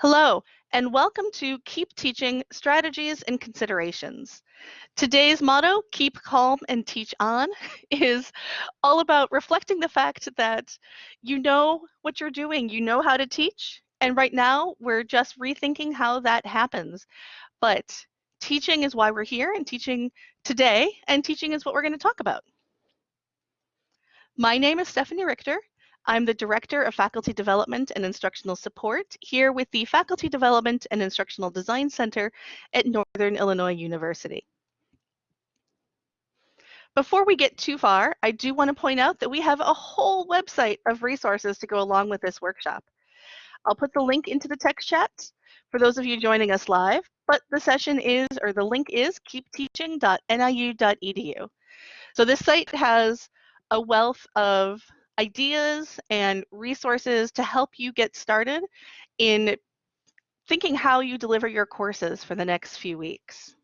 Hello, and welcome to Keep Teaching Strategies and Considerations. Today's motto, Keep Calm and Teach On, is all about reflecting the fact that you know what you're doing, you know how to teach, and right now we're just rethinking how that happens. But teaching is why we're here, and teaching today, and teaching is what we're going to talk about. My name is Stephanie Richter, I'm the Director of Faculty Development and Instructional Support here with the Faculty Development and Instructional Design Center at Northern Illinois University. Before we get too far, I do want to point out that we have a whole website of resources to go along with this workshop. I'll put the link into the text chat for those of you joining us live, but the session is, or the link is keepteaching.niu.edu. So this site has a wealth of ideas and resources to help you get started in thinking how you deliver your courses for the next few weeks.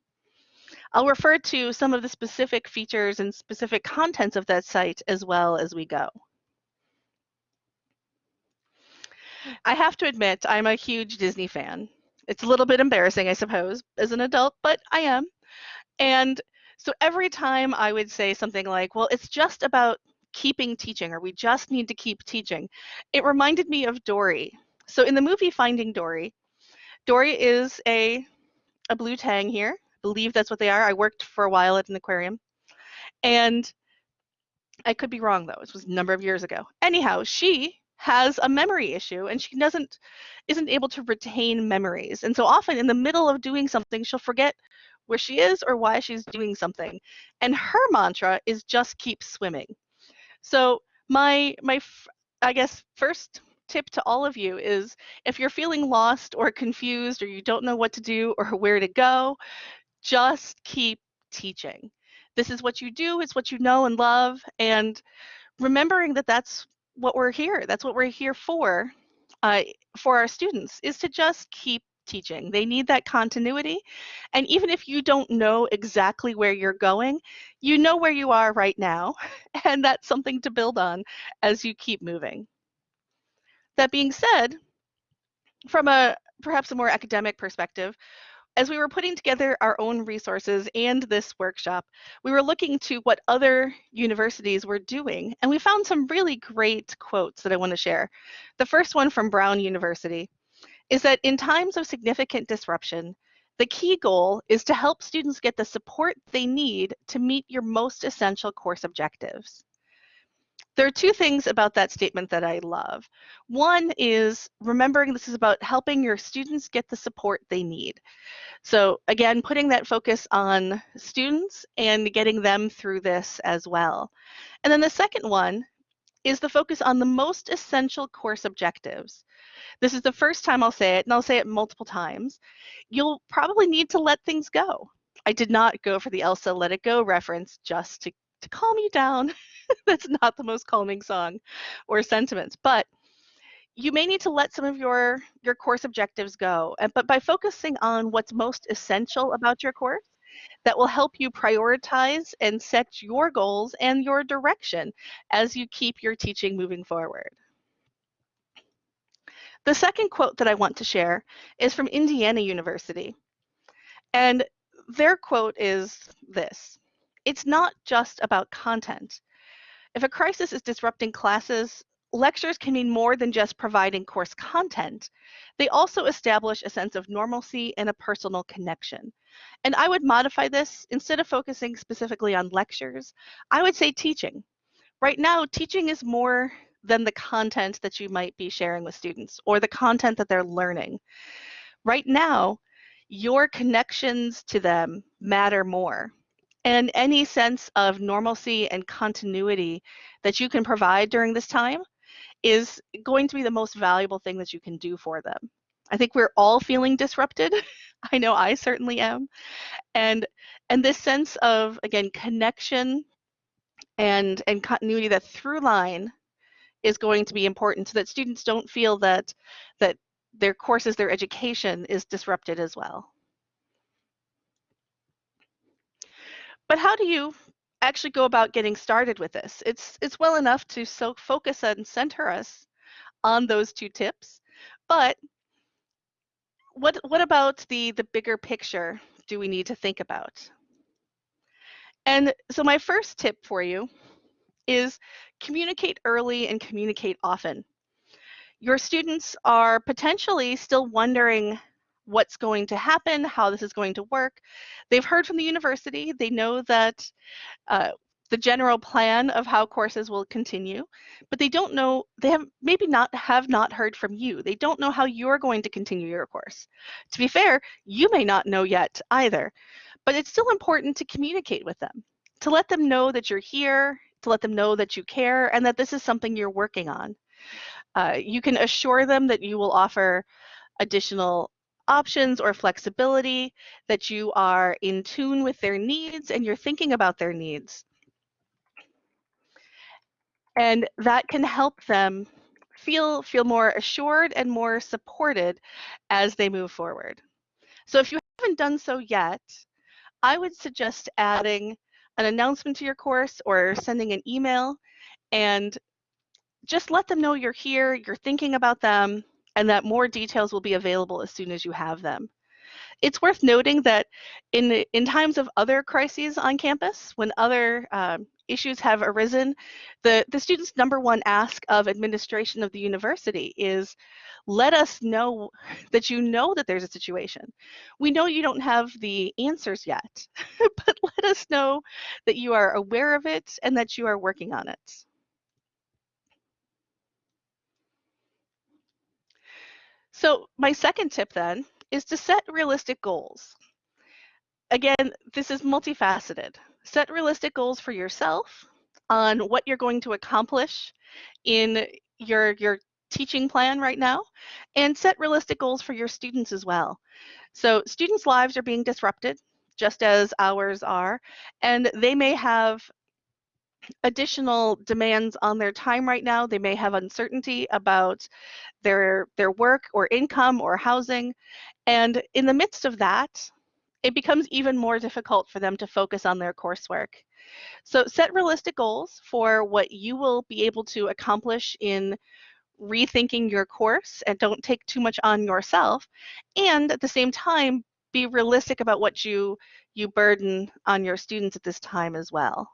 I'll refer to some of the specific features and specific contents of that site as well as we go. I have to admit, I'm a huge Disney fan. It's a little bit embarrassing, I suppose, as an adult, but I am. And so every time I would say something like, well, it's just about keeping teaching or we just need to keep teaching. It reminded me of Dory. So in the movie Finding Dory, Dory is a, a blue tang here. I believe that's what they are. I worked for a while at an aquarium. And I could be wrong though. It was a number of years ago. Anyhow, she has a memory issue and she doesn't isn't able to retain memories. And so often in the middle of doing something, she'll forget where she is or why she's doing something. And her mantra is just keep swimming. So my my I guess first tip to all of you is if you're feeling lost or confused or you don't know what to do or where to go, just keep teaching. This is what you do, it's what you know and love and remembering that that's what we're here. That's what we're here for uh, for our students is to just keep teaching. They need that continuity. And even if you don't know exactly where you're going, you know where you are right now. And that's something to build on as you keep moving. That being said, from a perhaps a more academic perspective, as we were putting together our own resources and this workshop, we were looking to what other universities were doing, and we found some really great quotes that I want to share. The first one from Brown University is that in times of significant disruption, the key goal is to help students get the support they need to meet your most essential course objectives. There are two things about that statement that I love. One is remembering this is about helping your students get the support they need. So again, putting that focus on students and getting them through this as well. And then the second one is the focus on the most essential course objectives. This is the first time I'll say it, and I'll say it multiple times. You'll probably need to let things go. I did not go for the Elsa Let It Go reference just to, to calm you down. That's not the most calming song or sentiments, but you may need to let some of your, your course objectives go. And, but by focusing on what's most essential about your course, that will help you prioritize and set your goals and your direction as you keep your teaching moving forward. The second quote that I want to share is from Indiana University. And their quote is this It's not just about content. If a crisis is disrupting classes, lectures can mean more than just providing course content. They also establish a sense of normalcy and a personal connection. And I would modify this instead of focusing specifically on lectures, I would say teaching. Right now, teaching is more than the content that you might be sharing with students or the content that they're learning. Right now, your connections to them matter more. And any sense of normalcy and continuity that you can provide during this time is going to be the most valuable thing that you can do for them. I think we're all feeling disrupted. I know I certainly am. And and this sense of again connection and and continuity that through line is going to be important so that students don't feel that that their courses, their education is disrupted as well. But how do you actually go about getting started with this? It's it's well enough to so focus and center us on those two tips, but what, what about the, the bigger picture do we need to think about? And so my first tip for you is communicate early and communicate often. Your students are potentially still wondering what's going to happen, how this is going to work. They've heard from the university, they know that uh, the general plan of how courses will continue, but they don't know, they have maybe not have not heard from you. They don't know how you're going to continue your course. To be fair, you may not know yet either, but it's still important to communicate with them, to let them know that you're here, to let them know that you care and that this is something you're working on. Uh, you can assure them that you will offer additional options or flexibility, that you are in tune with their needs and you're thinking about their needs. And that can help them feel, feel more assured and more supported as they move forward. So if you haven't done so yet, I would suggest adding an announcement to your course or sending an email and just let them know you're here, you're thinking about them, and that more details will be available as soon as you have them. It's worth noting that in, in times of other crises on campus, when other um, issues have arisen, the, the student's number one ask of administration of the university is let us know that you know that there's a situation. We know you don't have the answers yet, but let us know that you are aware of it and that you are working on it. So my second tip then is to set realistic goals. Again, this is multifaceted. Set realistic goals for yourself on what you're going to accomplish in your, your teaching plan right now and set realistic goals for your students as well. So students' lives are being disrupted just as ours are, and they may have additional demands on their time right now. They may have uncertainty about their their work or income or housing. And in the midst of that, it becomes even more difficult for them to focus on their coursework. So set realistic goals for what you will be able to accomplish in rethinking your course and don't take too much on yourself. And at the same time, be realistic about what you you burden on your students at this time as well.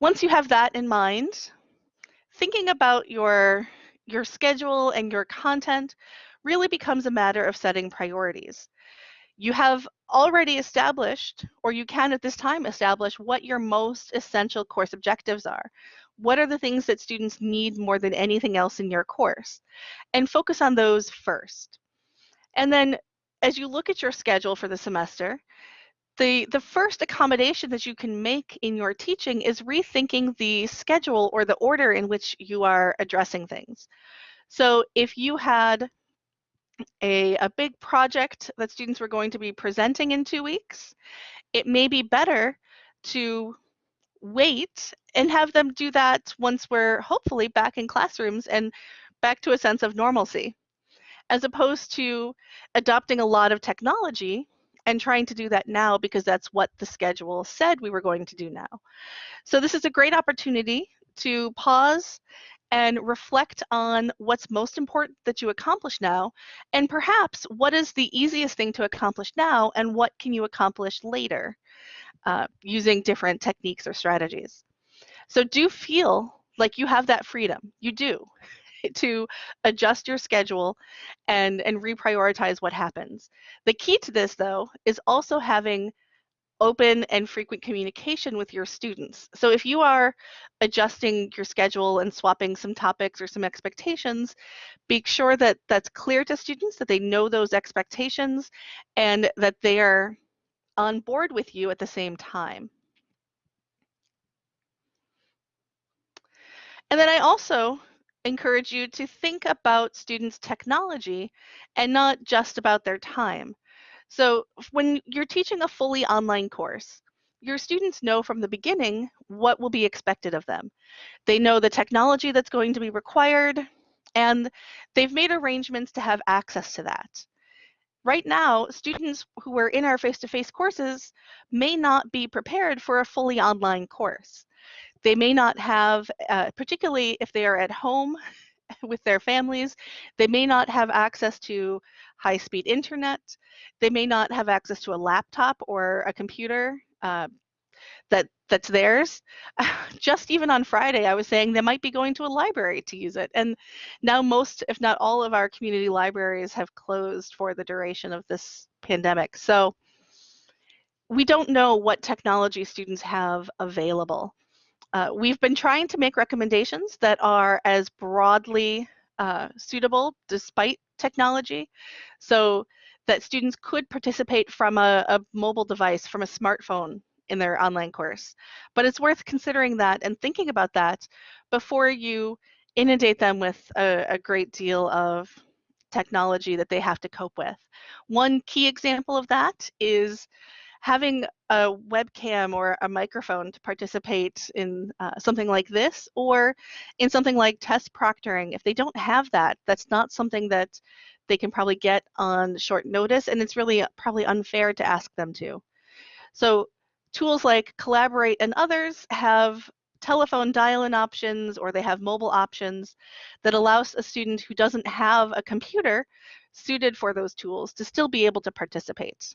Once you have that in mind, thinking about your, your schedule and your content really becomes a matter of setting priorities. You have already established, or you can at this time establish what your most essential course objectives are. What are the things that students need more than anything else in your course? And focus on those first. And then as you look at your schedule for the semester, the, the first accommodation that you can make in your teaching is rethinking the schedule or the order in which you are addressing things. So if you had a, a big project that students were going to be presenting in two weeks, it may be better to wait and have them do that once we're hopefully back in classrooms and back to a sense of normalcy, as opposed to adopting a lot of technology and trying to do that now because that's what the schedule said we were going to do now. So this is a great opportunity to pause and reflect on what's most important that you accomplish now and perhaps what is the easiest thing to accomplish now and what can you accomplish later uh, using different techniques or strategies. So do feel like you have that freedom. You do. to adjust your schedule and, and reprioritize what happens. The key to this, though, is also having open and frequent communication with your students. So if you are adjusting your schedule and swapping some topics or some expectations, be sure that that's clear to students, that they know those expectations, and that they are on board with you at the same time. And then I also encourage you to think about students' technology and not just about their time. So when you're teaching a fully online course, your students know from the beginning what will be expected of them. They know the technology that's going to be required, and they've made arrangements to have access to that. Right now, students who are in our face-to-face -face courses may not be prepared for a fully online course. They may not have, uh, particularly if they are at home with their families. They may not have access to high-speed internet. They may not have access to a laptop or a computer uh, that that's theirs. Just even on Friday, I was saying they might be going to a library to use it. And now most, if not all of our community libraries have closed for the duration of this pandemic. So we don't know what technology students have available. Uh, we've been trying to make recommendations that are as broadly uh, suitable despite technology. So that students could participate from a, a mobile device, from a smartphone in their online course. But it's worth considering that and thinking about that before you inundate them with a, a great deal of technology that they have to cope with. One key example of that is having a webcam or a microphone to participate in uh, something like this or in something like test proctoring. If they don't have that, that's not something that they can probably get on short notice and it's really probably unfair to ask them to. So tools like Collaborate and others have telephone dial-in options or they have mobile options that allows a student who doesn't have a computer suited for those tools to still be able to participate.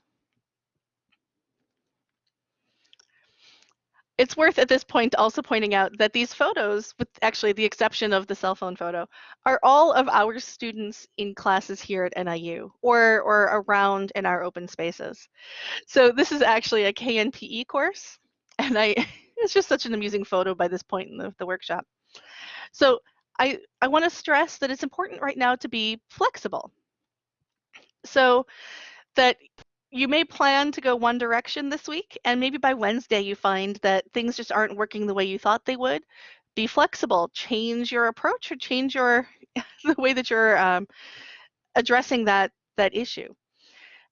It's worth at this point also pointing out that these photos, with actually the exception of the cell phone photo, are all of our students in classes here at NIU or, or around in our open spaces. So this is actually a KNPE course, and I it's just such an amusing photo by this point in the, the workshop. So I, I want to stress that it's important right now to be flexible. So that you may plan to go one direction this week, and maybe by Wednesday you find that things just aren't working the way you thought they would. Be flexible, change your approach, or change your the way that you're um, addressing that that issue.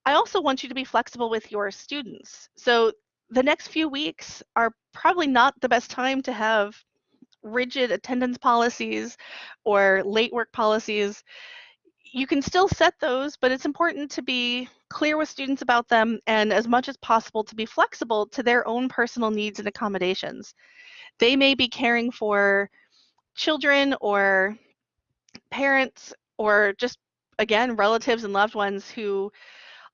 I also want you to be flexible with your students. So the next few weeks are probably not the best time to have rigid attendance policies or late work policies you can still set those, but it's important to be clear with students about them and as much as possible to be flexible to their own personal needs and accommodations. They may be caring for children or parents or just, again, relatives and loved ones who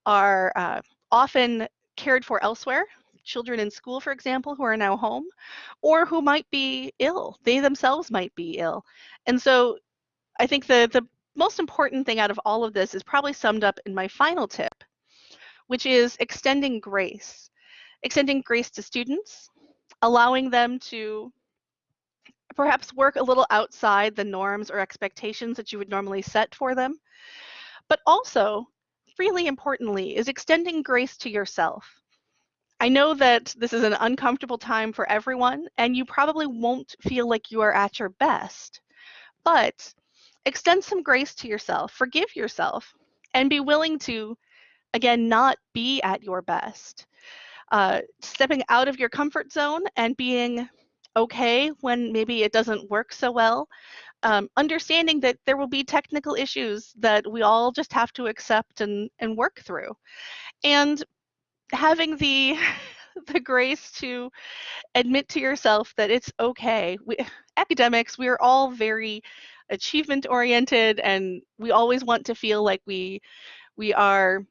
are uh, often cared for elsewhere, children in school, for example, who are now home, or who might be ill. They themselves might be ill. And so I think the, the most important thing out of all of this is probably summed up in my final tip, which is extending grace. Extending grace to students, allowing them to perhaps work a little outside the norms or expectations that you would normally set for them. But also, really importantly, is extending grace to yourself. I know that this is an uncomfortable time for everyone, and you probably won't feel like you are at your best. But extend some grace to yourself, forgive yourself, and be willing to, again, not be at your best. Uh, stepping out of your comfort zone and being okay when maybe it doesn't work so well. Um, understanding that there will be technical issues that we all just have to accept and, and work through. And having the the grace to admit to yourself that it's okay. We, academics, we are all very achievement oriented and we always want to feel like we we are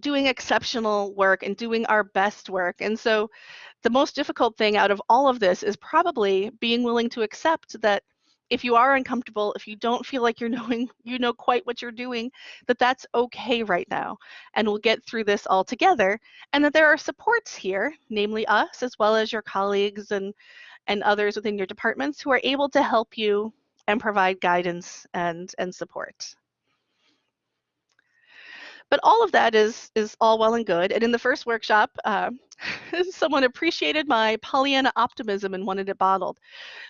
doing exceptional work and doing our best work. And so the most difficult thing out of all of this is probably being willing to accept that if you are uncomfortable, if you don't feel like you're knowing, you know quite what you're doing, that that's okay right now. And we'll get through this all together. And that there are supports here, namely us, as well as your colleagues and, and others within your departments who are able to help you and provide guidance and, and support. But all of that is, is all well and good. And in the first workshop, uh, someone appreciated my Pollyanna optimism and wanted it bottled.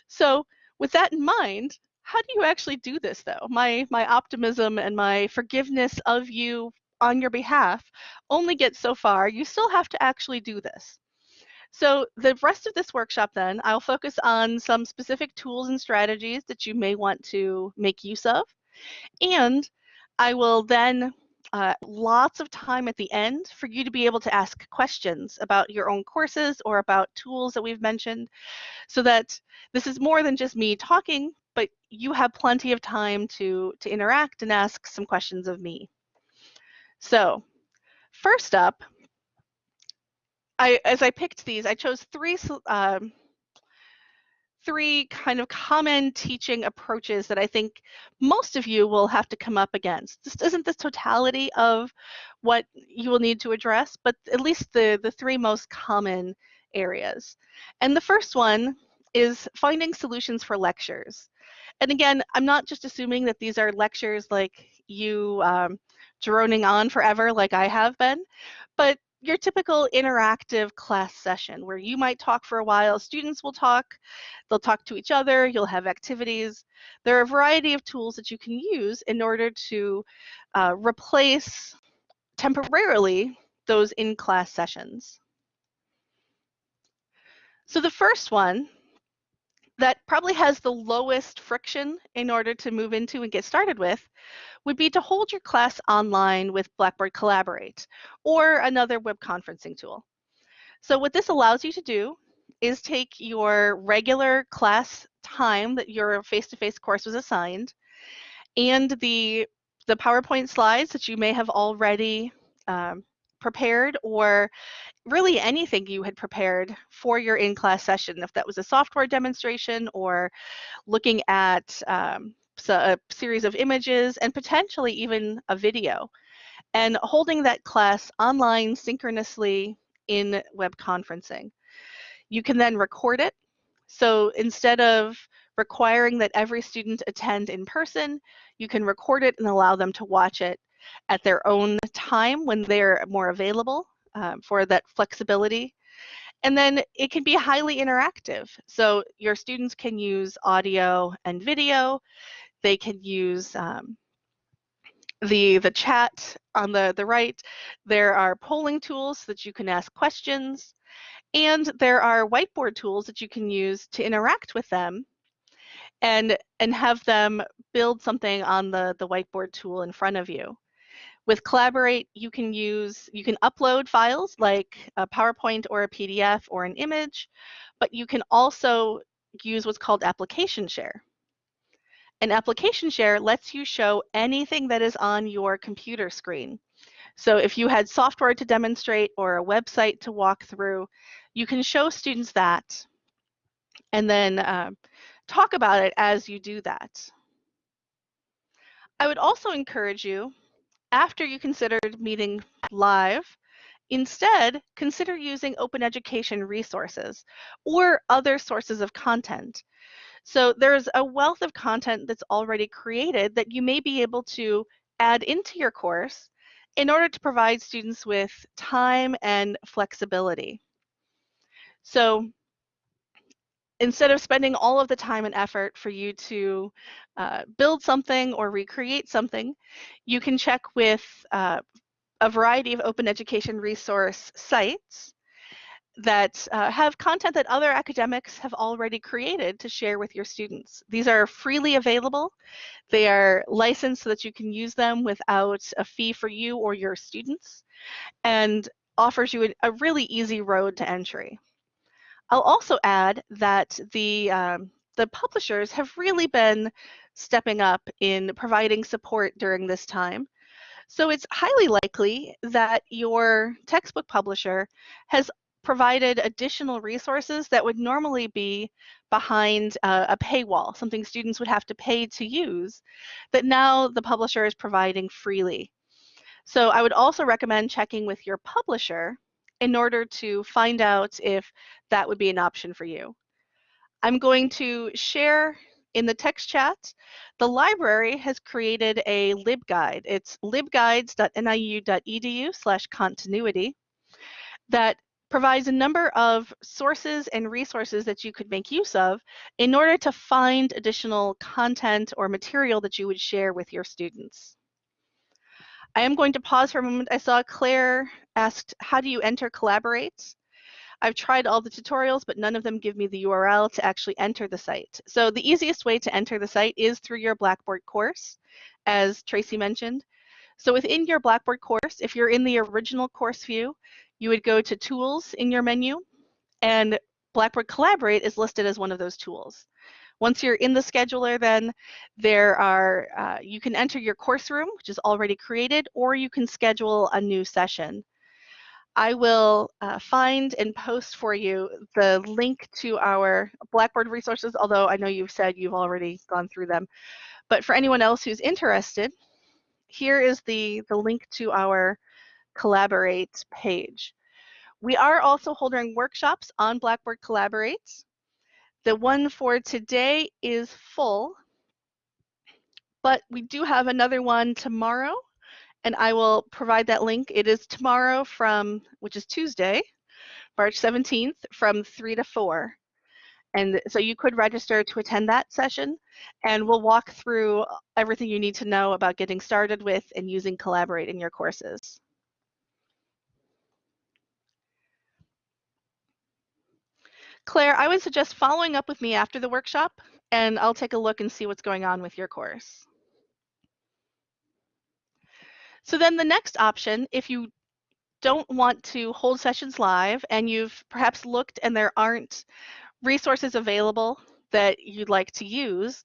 So with that in mind, how do you actually do this though? My, my optimism and my forgiveness of you on your behalf only gets so far. You still have to actually do this. So the rest of this workshop then, I'll focus on some specific tools and strategies that you may want to make use of. And I will then uh, lots of time at the end for you to be able to ask questions about your own courses or about tools that we've mentioned so that this is more than just me talking, but you have plenty of time to, to interact and ask some questions of me. So first up, I, as I picked these, I chose three um, three kind of common teaching approaches that I think most of you will have to come up against. This isn't the totality of what you will need to address, but at least the, the three most common areas. And the first one is finding solutions for lectures. And again, I'm not just assuming that these are lectures like you um, droning on forever like I have been, but your typical interactive class session where you might talk for a while, students will talk, they'll talk to each other, you'll have activities. There are a variety of tools that you can use in order to uh, replace temporarily those in-class sessions. So the first one that probably has the lowest friction in order to move into and get started with would be to hold your class online with Blackboard Collaborate or another web conferencing tool. So what this allows you to do is take your regular class time that your face-to-face -face course was assigned and the, the PowerPoint slides that you may have already um, prepared or really anything you had prepared for your in-class session, if that was a software demonstration or looking at um, a series of images and potentially even a video, and holding that class online synchronously in web conferencing. You can then record it. So instead of requiring that every student attend in person, you can record it and allow them to watch it at their own time when they're more available um, for that flexibility. And then it can be highly interactive. So your students can use audio and video. They can use um, the, the chat on the, the right. There are polling tools that you can ask questions. And there are whiteboard tools that you can use to interact with them and, and have them build something on the, the whiteboard tool in front of you. With Collaborate, you can use, you can upload files like a PowerPoint or a PDF or an image, but you can also use what's called application share. An application share lets you show anything that is on your computer screen. So if you had software to demonstrate or a website to walk through, you can show students that and then uh, talk about it as you do that. I would also encourage you, after you considered meeting live, instead consider using open education resources or other sources of content. So there's a wealth of content that's already created that you may be able to add into your course in order to provide students with time and flexibility. So instead of spending all of the time and effort for you to uh, build something or recreate something, you can check with uh, a variety of open education resource sites that uh, have content that other academics have already created to share with your students. These are freely available. They are licensed so that you can use them without a fee for you or your students and offers you a, a really easy road to entry. I'll also add that the, um, the publishers have really been stepping up in providing support during this time. So it's highly likely that your textbook publisher has provided additional resources that would normally be behind a, a paywall, something students would have to pay to use, that now the publisher is providing freely. So I would also recommend checking with your publisher in order to find out if that would be an option for you. I'm going to share in the text chat, the library has created a libguide. It's libguides.niu.edu slash continuity that provides a number of sources and resources that you could make use of in order to find additional content or material that you would share with your students. I am going to pause for a moment. I saw Claire asked, how do you enter Collaborate? I've tried all the tutorials, but none of them give me the URL to actually enter the site. So the easiest way to enter the site is through your Blackboard course, as Tracy mentioned. So within your Blackboard course, if you're in the original course view, you would go to Tools in your menu, and Blackboard Collaborate is listed as one of those tools. Once you're in the scheduler, then there are, uh, you can enter your course room, which is already created, or you can schedule a new session. I will uh, find and post for you the link to our Blackboard resources, although I know you've said you've already gone through them. But for anyone else who's interested, here is the, the link to our Collaborate page. We are also holding workshops on Blackboard Collaborate. The one for today is full, but we do have another one tomorrow, and I will provide that link. It is tomorrow from, which is Tuesday, March 17th, from 3 to 4. And so you could register to attend that session, and we'll walk through everything you need to know about getting started with and using Collaborate in your courses. Claire, I would suggest following up with me after the workshop and I'll take a look and see what's going on with your course. So then the next option, if you don't want to hold sessions live and you've perhaps looked and there aren't resources available that you'd like to use,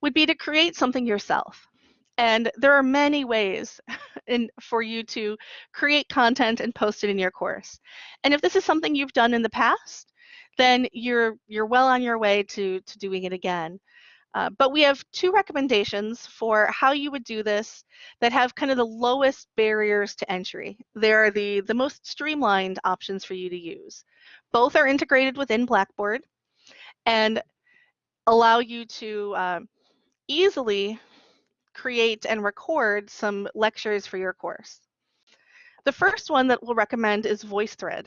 would be to create something yourself. And there are many ways in, for you to create content and post it in your course. And if this is something you've done in the past, then you're you're well on your way to to doing it again. Uh, but we have two recommendations for how you would do this that have kind of the lowest barriers to entry. They're the, the most streamlined options for you to use. Both are integrated within Blackboard and allow you to uh, easily create and record some lectures for your course. The first one that we'll recommend is VoiceThread.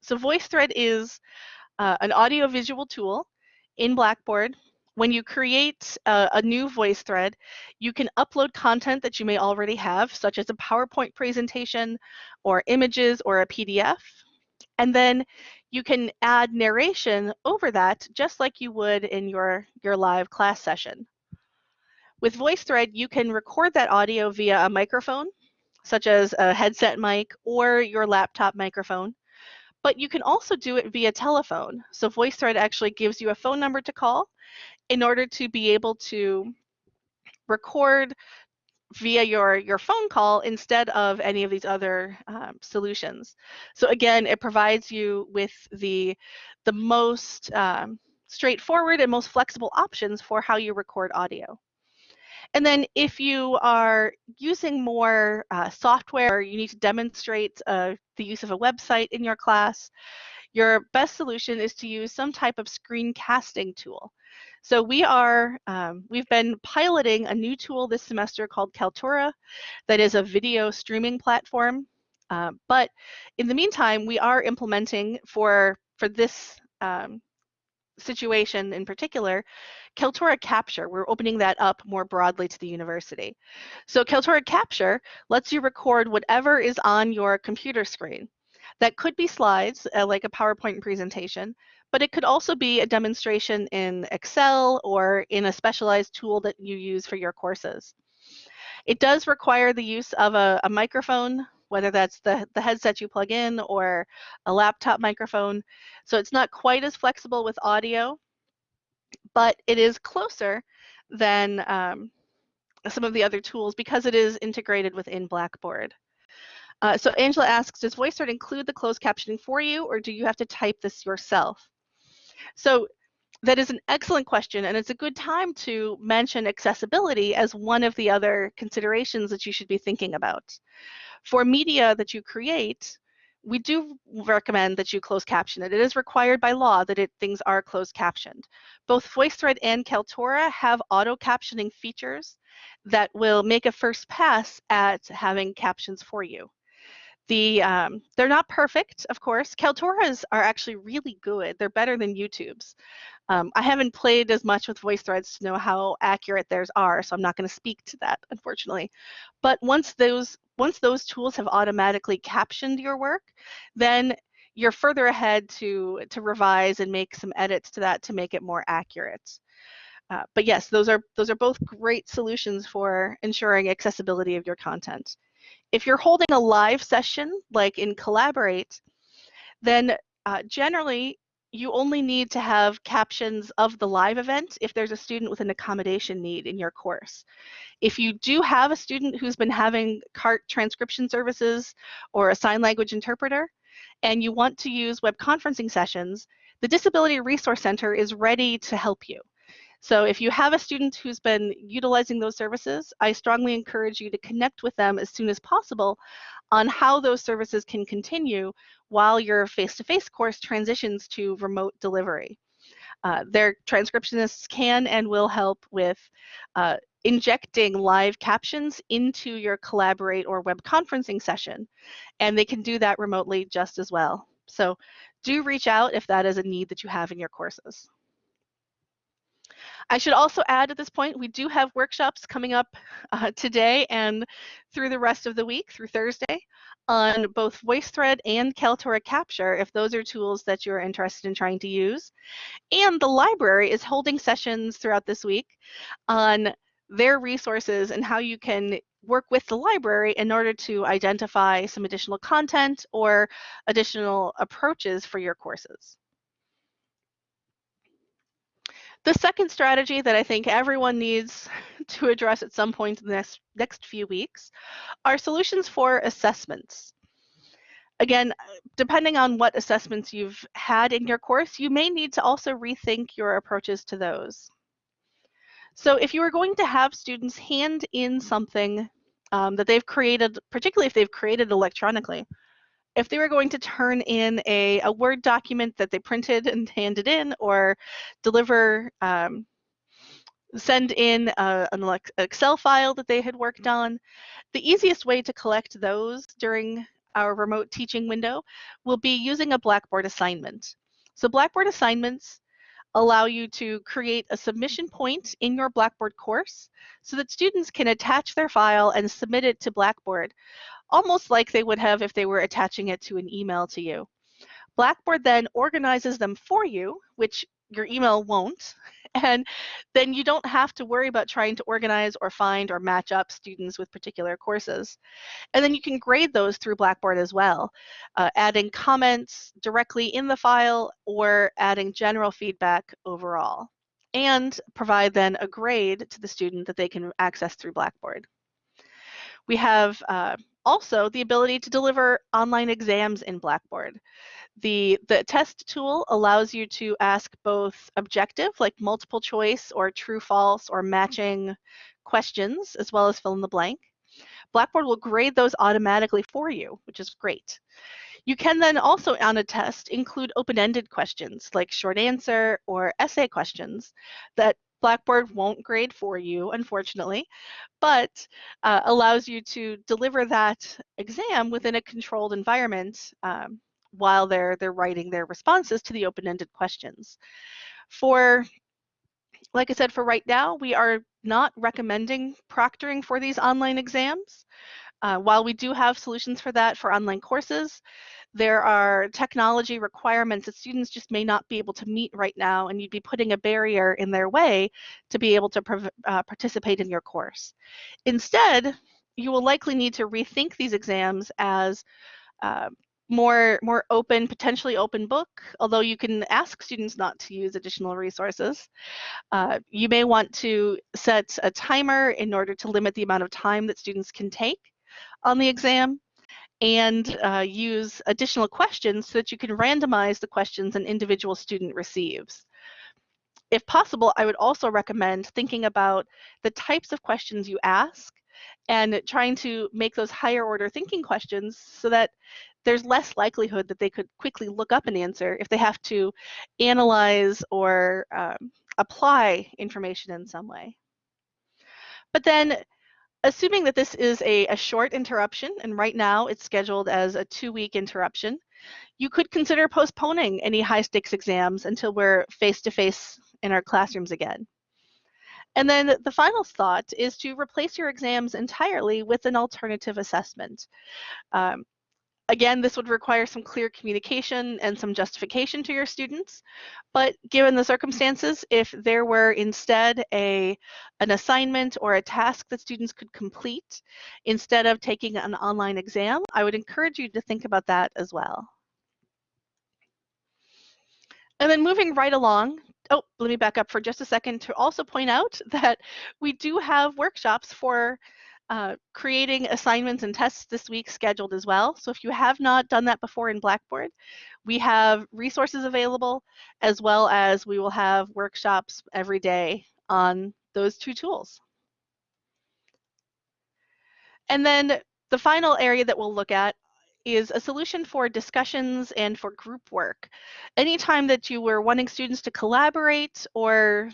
So VoiceThread is uh, an audio-visual tool in Blackboard. When you create a, a new voice thread, you can upload content that you may already have, such as a PowerPoint presentation or images or a PDF. And then you can add narration over that just like you would in your, your live class session. With VoiceThread, you can record that audio via a microphone, such as a headset mic or your laptop microphone. But you can also do it via telephone. So VoiceThread actually gives you a phone number to call in order to be able to record via your, your phone call instead of any of these other um, solutions. So again, it provides you with the, the most um, straightforward and most flexible options for how you record audio. And then if you are using more uh, software, or you need to demonstrate uh, the use of a website in your class, your best solution is to use some type of screencasting tool. So we are, um, we've been piloting a new tool this semester called Kaltura that is a video streaming platform. Uh, but in the meantime, we are implementing for, for this um, situation in particular, Kaltura Capture, we're opening that up more broadly to the university. So Kaltura Capture lets you record whatever is on your computer screen. That could be slides, uh, like a PowerPoint presentation, but it could also be a demonstration in Excel or in a specialized tool that you use for your courses. It does require the use of a, a microphone, whether that's the, the headset you plug in or a laptop microphone. So it's not quite as flexible with audio, but it is closer than um, some of the other tools because it is integrated within Blackboard. Uh, so Angela asks, does VoiceThread include the closed captioning for you or do you have to type this yourself? So that is an excellent question and it's a good time to mention accessibility as one of the other considerations that you should be thinking about. For media that you create, we do recommend that you close caption it. It is required by law that it, things are closed captioned. Both VoiceThread and Kaltura have auto captioning features that will make a first pass at having captions for you. The, um, they're not perfect, of course. Kaltura's are actually really good. They're better than YouTube's. Um, I haven't played as much with VoiceThreads to know how accurate theirs are, so I'm not going to speak to that, unfortunately. But once those once those tools have automatically captioned your work, then you're further ahead to to revise and make some edits to that to make it more accurate. Uh, but yes, those are those are both great solutions for ensuring accessibility of your content. If you're holding a live session, like in Collaborate, then uh, generally you only need to have captions of the live event if there's a student with an accommodation need in your course. If you do have a student who's been having CART transcription services or a sign language interpreter, and you want to use web conferencing sessions, the Disability Resource Center is ready to help you. So if you have a student who's been utilizing those services, I strongly encourage you to connect with them as soon as possible on how those services can continue while your face-to-face -face course transitions to remote delivery. Uh, their transcriptionists can and will help with uh, injecting live captions into your Collaborate or web conferencing session, and they can do that remotely just as well. So do reach out if that is a need that you have in your courses. I should also add at this point, we do have workshops coming up uh, today and through the rest of the week, through Thursday, on both VoiceThread and Kaltura Capture, if those are tools that you're interested in trying to use. And the library is holding sessions throughout this week on their resources and how you can work with the library in order to identify some additional content or additional approaches for your courses. The second strategy that I think everyone needs to address at some point in the next, next few weeks are solutions for assessments. Again, depending on what assessments you've had in your course, you may need to also rethink your approaches to those. So if you are going to have students hand in something um, that they've created, particularly if they've created electronically, if they were going to turn in a, a Word document that they printed and handed in or deliver, um, send in a, an Excel file that they had worked on, the easiest way to collect those during our remote teaching window will be using a Blackboard assignment. So Blackboard assignments allow you to create a submission point in your Blackboard course so that students can attach their file and submit it to Blackboard almost like they would have if they were attaching it to an email to you. Blackboard then organizes them for you, which your email won't, and then you don't have to worry about trying to organize or find or match up students with particular courses. And then you can grade those through Blackboard as well, uh, adding comments directly in the file or adding general feedback overall, and provide then a grade to the student that they can access through Blackboard. We have uh, also the ability to deliver online exams in Blackboard. The, the test tool allows you to ask both objective, like multiple choice or true false or matching questions, as well as fill in the blank. Blackboard will grade those automatically for you, which is great. You can then also on a test include open-ended questions like short answer or essay questions that Blackboard won't grade for you, unfortunately, but uh, allows you to deliver that exam within a controlled environment um, while they're, they're writing their responses to the open-ended questions. For, like I said, for right now, we are not recommending proctoring for these online exams. Uh, while we do have solutions for that for online courses, there are technology requirements that students just may not be able to meet right now, and you'd be putting a barrier in their way to be able to uh, participate in your course. Instead, you will likely need to rethink these exams as uh, more more open, potentially open book, although you can ask students not to use additional resources. Uh, you may want to set a timer in order to limit the amount of time that students can take on the exam and uh, use additional questions so that you can randomize the questions an individual student receives. If possible, I would also recommend thinking about the types of questions you ask and trying to make those higher order thinking questions so that there's less likelihood that they could quickly look up an answer if they have to analyze or um, apply information in some way. But then assuming that this is a, a short interruption, and right now it's scheduled as a two-week interruption, you could consider postponing any high-stakes exams until we're face-to-face -face in our classrooms again. And then the final thought is to replace your exams entirely with an alternative assessment. Um, Again, this would require some clear communication and some justification to your students, but given the circumstances, if there were instead a, an assignment or a task that students could complete instead of taking an online exam, I would encourage you to think about that as well. And then moving right along, oh, let me back up for just a second to also point out that we do have workshops for uh, creating assignments and tests this week scheduled as well. So if you have not done that before in Blackboard, we have resources available as well as we will have workshops every day on those two tools. And then the final area that we'll look at is a solution for discussions and for group work. Anytime that you were wanting students to collaborate or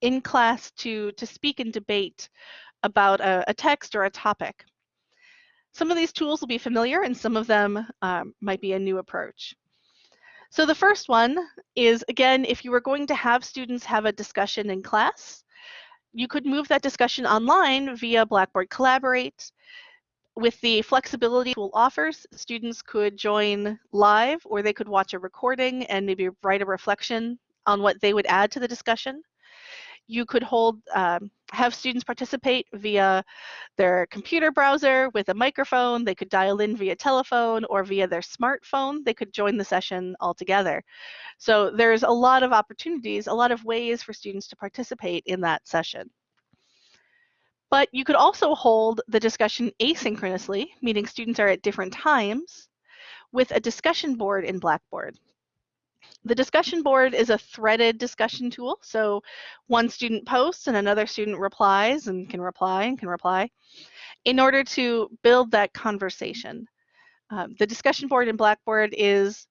in class to, to speak and debate about a, a text or a topic. Some of these tools will be familiar and some of them um, might be a new approach. So the first one is, again, if you were going to have students have a discussion in class, you could move that discussion online via Blackboard Collaborate. With the flexibility tool offers, students could join live or they could watch a recording and maybe write a reflection on what they would add to the discussion. You could hold, um, have students participate via their computer browser with a microphone. They could dial in via telephone or via their smartphone. They could join the session altogether. So there's a lot of opportunities, a lot of ways for students to participate in that session. But you could also hold the discussion asynchronously, meaning students are at different times, with a discussion board in Blackboard. The discussion board is a threaded discussion tool. So one student posts and another student replies and can reply and can reply in order to build that conversation. Um, the discussion board in Blackboard is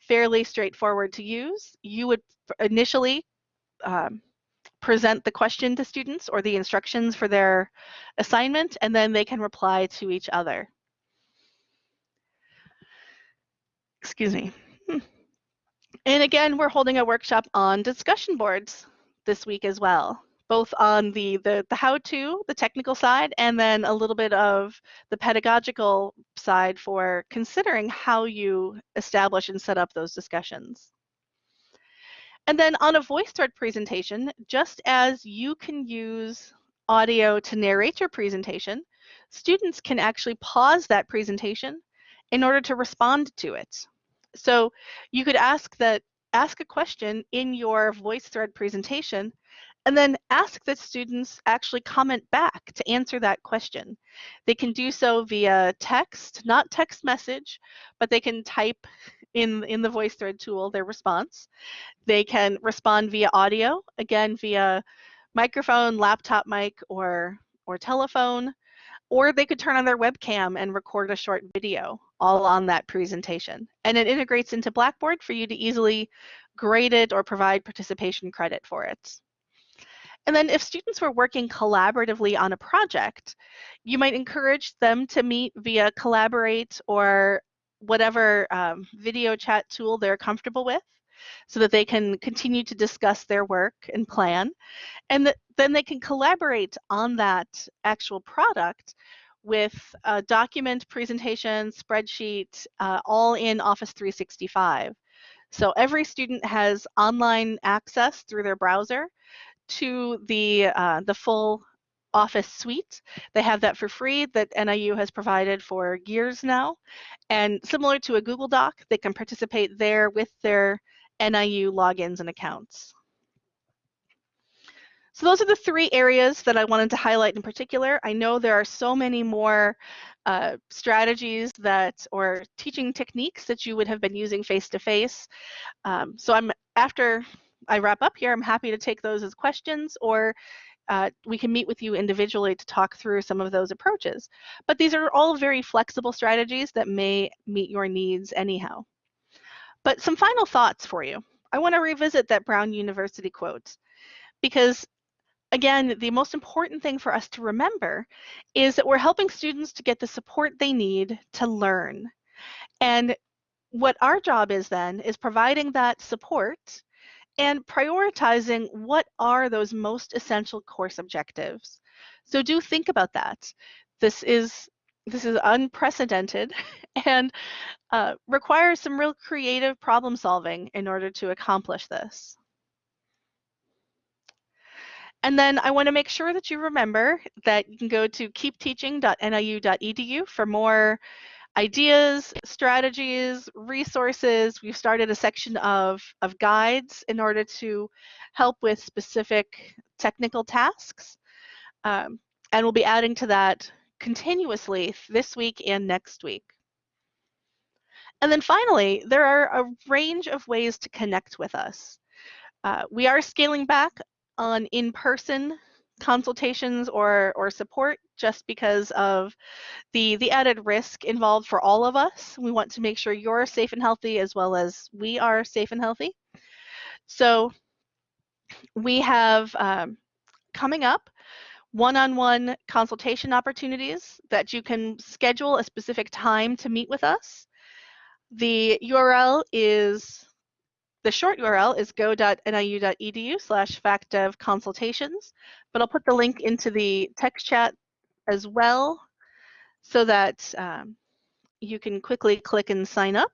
fairly straightforward to use. You would initially um, present the question to students or the instructions for their assignment, and then they can reply to each other. Excuse me. And again, we're holding a workshop on discussion boards this week as well, both on the, the, the how-to, the technical side, and then a little bit of the pedagogical side for considering how you establish and set up those discussions. And then on a VoiceThread presentation, just as you can use audio to narrate your presentation, students can actually pause that presentation in order to respond to it. So you could ask that ask a question in your VoiceThread presentation and then ask that students actually comment back to answer that question. They can do so via text, not text message, but they can type in, in the VoiceThread tool their response. They can respond via audio, again via microphone, laptop mic, or, or telephone, or they could turn on their webcam and record a short video all on that presentation. And it integrates into Blackboard for you to easily grade it or provide participation credit for it. And then if students were working collaboratively on a project, you might encourage them to meet via Collaborate or whatever um, video chat tool they're comfortable with so that they can continue to discuss their work and plan. And then they can collaborate on that actual product with a document, presentation, spreadsheet, uh, all in Office 365. So every student has online access through their browser to the, uh, the full Office suite. They have that for free that NIU has provided for years now. And similar to a Google Doc, they can participate there with their NIU logins and accounts. So those are the three areas that I wanted to highlight in particular. I know there are so many more uh, strategies that or teaching techniques that you would have been using face to face. Um, so I'm after I wrap up here, I'm happy to take those as questions or uh, we can meet with you individually to talk through some of those approaches. But these are all very flexible strategies that may meet your needs anyhow. But some final thoughts for you. I want to revisit that Brown University quote because again, the most important thing for us to remember is that we're helping students to get the support they need to learn. And what our job is then is providing that support and prioritizing what are those most essential course objectives. So do think about that. This is this is unprecedented and uh, requires some real creative problem solving in order to accomplish this. And then I want to make sure that you remember that you can go to keepteaching.niu.edu for more ideas, strategies, resources. We've started a section of, of guides in order to help with specific technical tasks. Um, and we'll be adding to that continuously this week and next week. And then finally, there are a range of ways to connect with us. Uh, we are scaling back on in-person consultations or, or support just because of the, the added risk involved for all of us. We want to make sure you're safe and healthy as well as we are safe and healthy. So we have um, coming up one-on-one -on -one consultation opportunities that you can schedule a specific time to meet with us. The URL is the short URL is go.niu.edu slash facdev consultations, but I'll put the link into the text chat as well so that um, you can quickly click and sign up.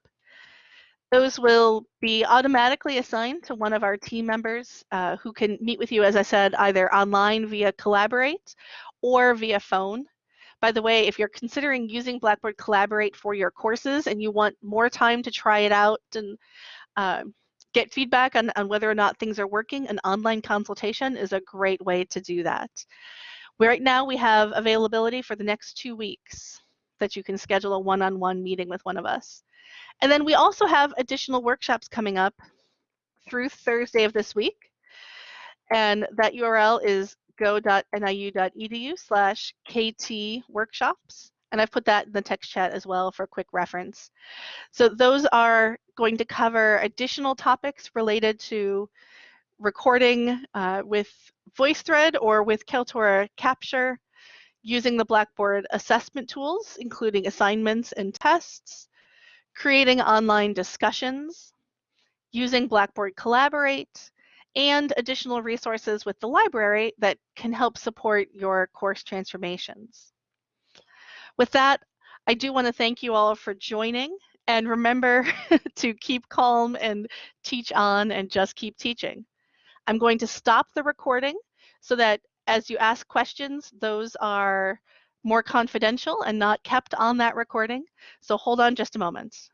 Those will be automatically assigned to one of our team members uh, who can meet with you, as I said, either online via Collaborate or via phone. By the way, if you're considering using Blackboard Collaborate for your courses and you want more time to try it out and uh, get feedback on, on whether or not things are working, an online consultation is a great way to do that. Right now we have availability for the next two weeks that you can schedule a one-on-one -on -one meeting with one of us. And then we also have additional workshops coming up through Thursday of this week. And that URL is go.niu.edu slash KT workshops. And I've put that in the text chat as well for quick reference. So those are going to cover additional topics related to recording uh, with VoiceThread or with Kaltura Capture, using the Blackboard assessment tools, including assignments and tests, creating online discussions, using Blackboard Collaborate, and additional resources with the library that can help support your course transformations. With that, I do want to thank you all for joining and remember to keep calm and teach on and just keep teaching. I'm going to stop the recording so that as you ask questions, those are more confidential and not kept on that recording. So hold on just a moment.